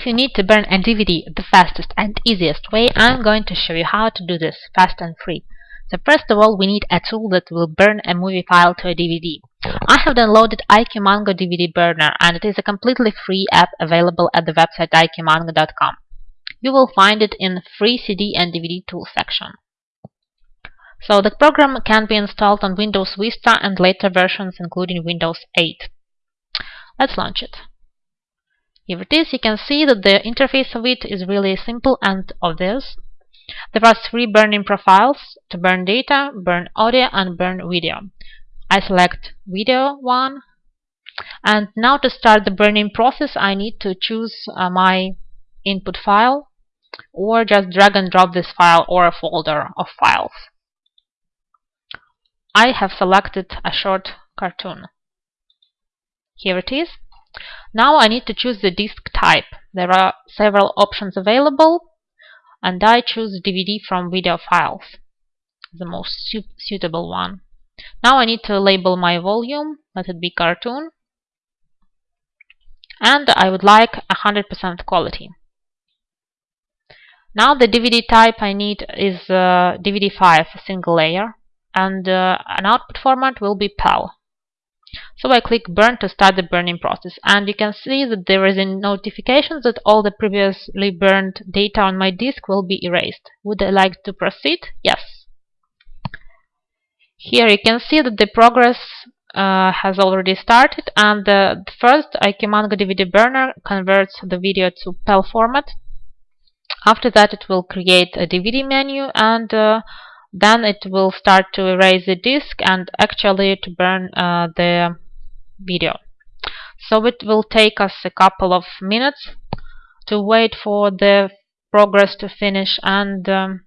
If you need to burn a DVD the fastest and easiest way, I'm going to show you how to do this fast and free. So first of all, we need a tool that will burn a movie file to a DVD. I have downloaded IQmango DVD Burner and it is a completely free app available at the website iqmango.com. You will find it in free CD and DVD tool section. So the program can be installed on Windows Vista and later versions including Windows 8. Let's launch it. Here it is, you can see that the interface of it is really simple and obvious. There are three burning profiles to burn data, burn audio and burn video. I select video one and now to start the burning process I need to choose uh, my input file or just drag and drop this file or a folder of files. I have selected a short cartoon. Here it is. Now I need to choose the disk type. There are several options available and I choose DVD from video files, the most su suitable one. Now I need to label my volume, let it be cartoon, and I would like 100% quality. Now the DVD type I need is uh, DVD5, a single layer, and uh, an output format will be PAL. So I click burn to start the burning process and you can see that there is a notification that all the previously burned data on my disk will be erased. Would I like to proceed? Yes. Here you can see that the progress uh, has already started and the first IQmango DVD burner converts the video to PAL format. After that it will create a DVD menu and uh, then it will start to erase the disk and actually to burn uh, the video. So it will take us a couple of minutes to wait for the progress to finish and um,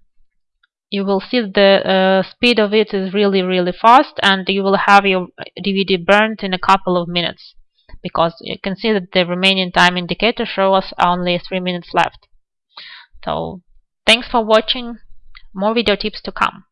you will see the uh, speed of it is really really fast and you will have your DVD burnt in a couple of minutes because you can see that the remaining time indicator shows us only 3 minutes left. So thanks for watching more video tips to come.